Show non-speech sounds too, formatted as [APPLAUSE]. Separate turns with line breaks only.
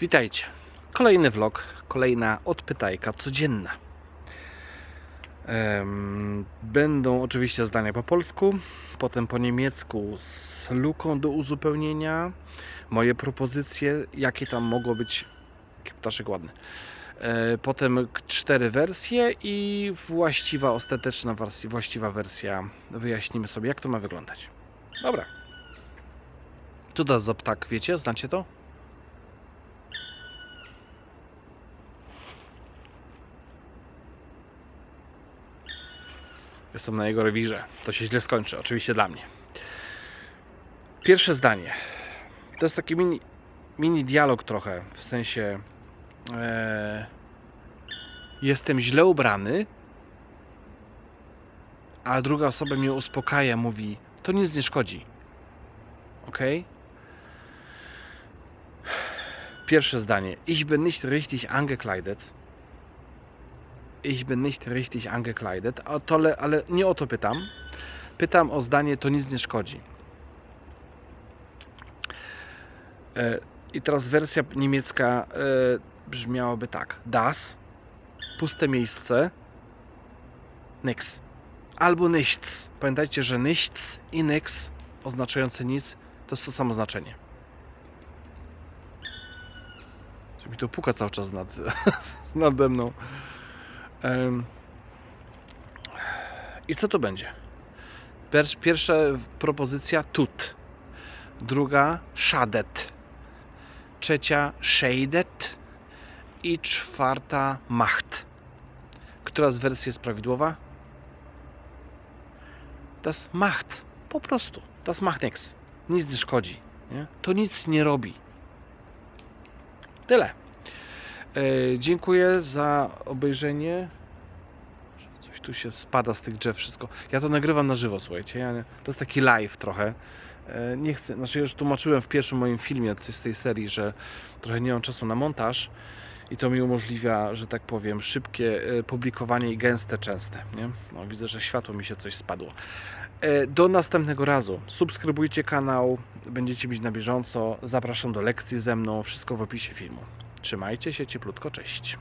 Witajcie. Kolejny vlog, kolejna odpytajka codzienna. Będą oczywiście zdania po polsku, potem po niemiecku z luką do uzupełnienia. Moje propozycje, jakie tam mogło być. Ptaszek ładny. E, Potem cztery wersje i właściwa, ostateczna wersja, właściwa wersja. Wyjaśnimy sobie, jak to ma wyglądać. Dobra. Co to za ptak, wiecie? Znacie to? Jestem na jego rewirze. To się źle skończy, oczywiście dla mnie. Pierwsze zdanie. To jest taki mini, mini dialog trochę, w sensie e, jestem źle ubrany, a druga osoba mnie uspokaja, mówi to nic nie szkodzi. Ok? Pierwsze zdanie. Ich bin nicht richtig angekleidet. Ich bin nicht richtig angekleidet. Ale, ale nie o to pytam. Pytam o zdanie to nic nie szkodzi. E, I teraz wersja niemiecka e, brzmiałaby tak. Das, puste miejsce, nix. Albo nichts. Pamiętajcie, że nichts i nix oznaczające nic to jest to samo znaczenie. Mi to puka cały czas nad, [LAUGHS] nade mną. I co to będzie? Pier- Pierwsza propozycja tut. Druga schadet. Trzecia shaded. I czwarta macht. Która z wersji jest prawidłowa? Das macht. Po prostu. Das macht nichts. Nic nie szkodzi. Nie? To nic nie robi. Tyle. E, dziękuję za obejrzenie. Coś tu się spada z tych drzew wszystko. Ja to nagrywam na żywo, słuchajcie. Ja, to jest taki live trochę. E, nie chcę, znaczy już tłumaczyłem w pierwszym moim filmie z tej serii, że trochę nie mam czasu na montaż i to mi umożliwia, że tak powiem, szybkie e, publikowanie i gęste, częste. Nie? No, widzę, że światło mi się coś spadło. Do następnego razu. Subskrybujcie kanał, będziecie być na bieżąco. Zapraszam do lekcji ze mną. Wszystko w opisie filmu. Trzymajcie się cieplutko, cześć.